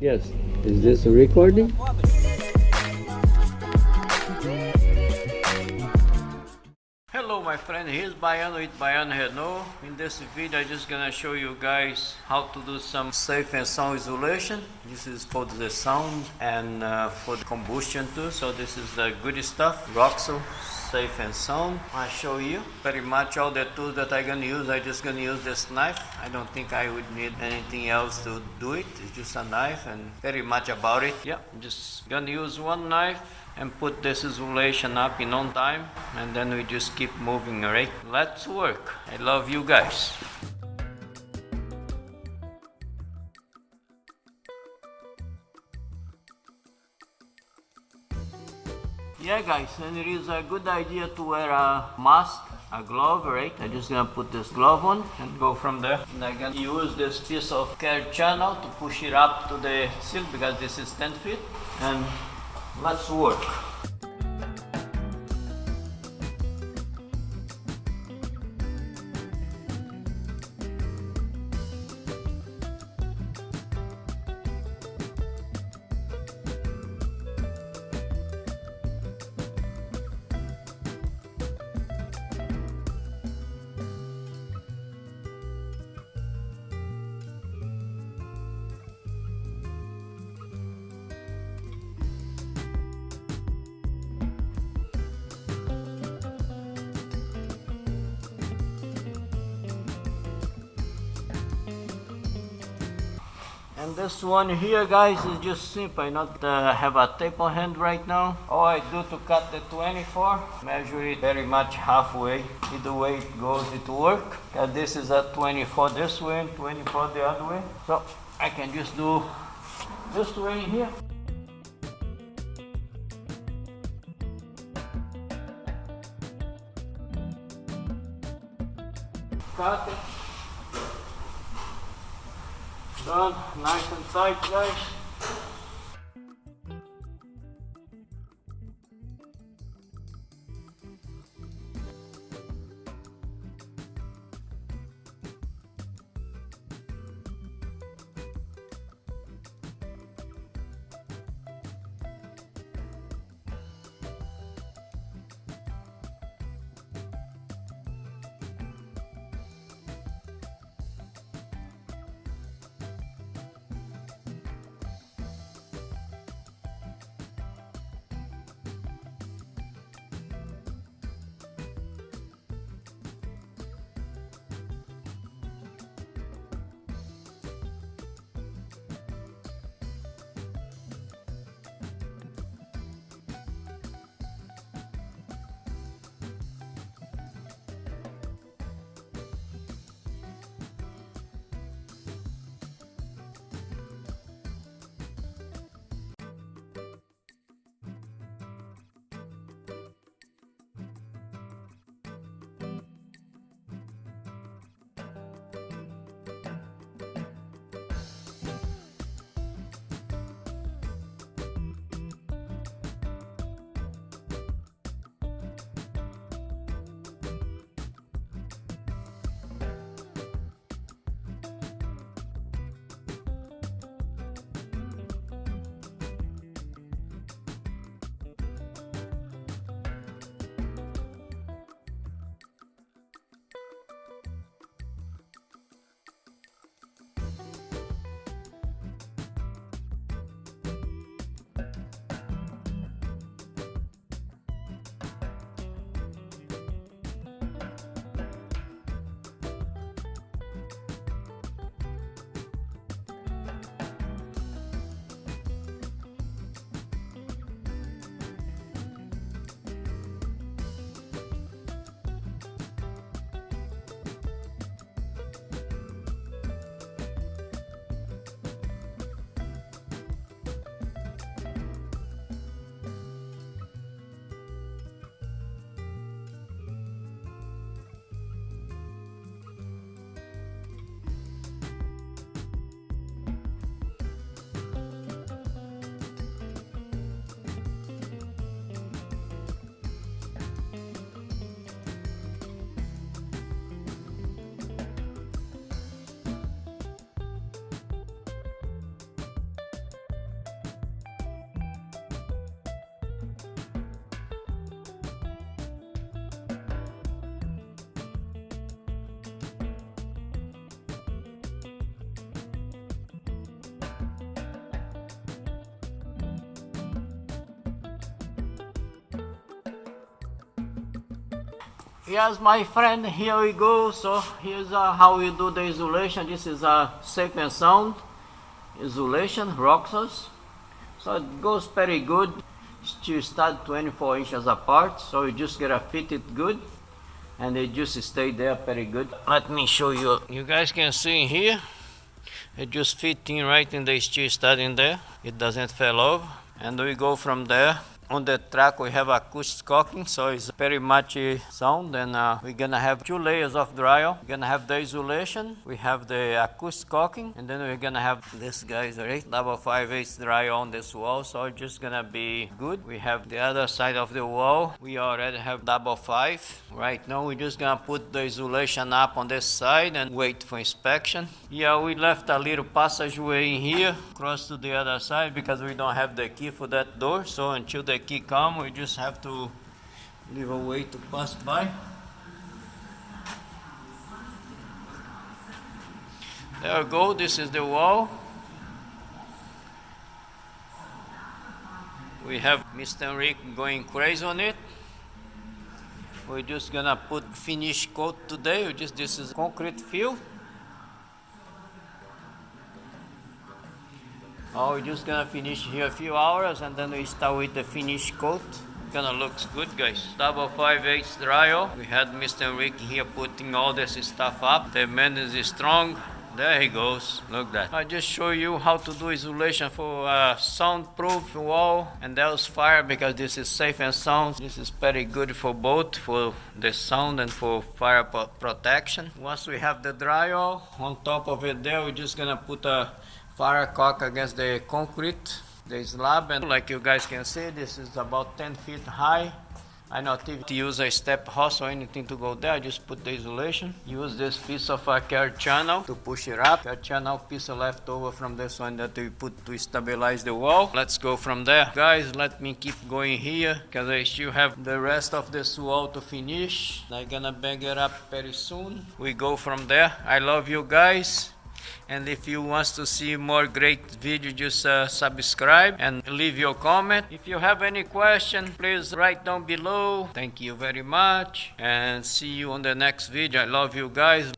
Yes. Is this a recording? Hello my friend, here's Baiano with Baiano Renault. In this video I'm just gonna show you guys how to do some safe and sound isolation. This is for the sound and uh, for the combustion too. So this is the good stuff. Roxul safe and sound. I show you pretty much all the tools that I'm gonna use. I'm just gonna use this knife. I don't think I would need anything else to do it. It's just a knife and very much about it. Yeah, I'm just gonna use one knife and put this isolation up in on time and then we just keep moving alright let's work I love you guys yeah guys and it is a good idea to wear a mask a glove right? I'm just gonna put this glove on and go from there. And I'm gonna use this piece of care channel to push it up to the seal because this is 10 feet. And Let's work. And this one here guys is just simple, I not uh, have a tape on hand right now. All I do to cut the 24, measure it very much halfway. Either way it goes, it work. And this is a 24 this way and 24 the other way. So I can just do this way here. Cut it. Nice and tight Yes, my friend, here we go. So here's uh, how we do the insulation. This is a safe and sound insulation, Roxas. So it goes very good. Still start 24 inches apart. So you just gotta fit it good and they just stay there pretty good. Let me show you. You guys can see here. It just fit in right in the steel stud in there. It doesn't fall off. And we go from there on the track we have acoustic caulking, so it's very much sound and uh, we're gonna have two layers of drywall. We're gonna have the isolation, we have the acoustic caulking, and then we're gonna have this guys right, double five eighths drywall on this wall, so it's just gonna be good. We have the other side of the wall, we already have double five. Right now we're just gonna put the isolation up on this side and wait for inspection. Yeah, we left a little passageway in here, cross to the other side because we don't have the key for that door, so until the key come, we just have to leave a way to pass by. There we go, this is the wall. We have Mr. Rick going crazy on it. We're just gonna put finish coat today, we just this is concrete fill. Oh, we're just gonna finish here a few hours and then we start with the finish coat. Gonna looks good guys. Double 5 8 drywall. We had Mr. Rick here putting all this stuff up. The man is strong. There he goes. Look that. I just show you how to do insulation for a soundproof wall and there's fire because this is safe and sound. This is very good for both for the sound and for fire protection. Once we have the drywall on top of it there, we're just gonna put a fire caulk against the concrete, the slab, and like you guys can see, this is about 10 feet high. I not to use a step hose or anything to go there, I just put the insulation. Use this piece of a care channel to push it up. Care channel piece left over from this one that we put to stabilize the wall. Let's go from there. Guys, let me keep going here because I still have the rest of this wall to finish. I'm gonna bang it up very soon. We go from there. I love you guys and if you want to see more great video just uh, subscribe and leave your comment. If you have any question please write down below. Thank you very much and see you on the next video. I love you guys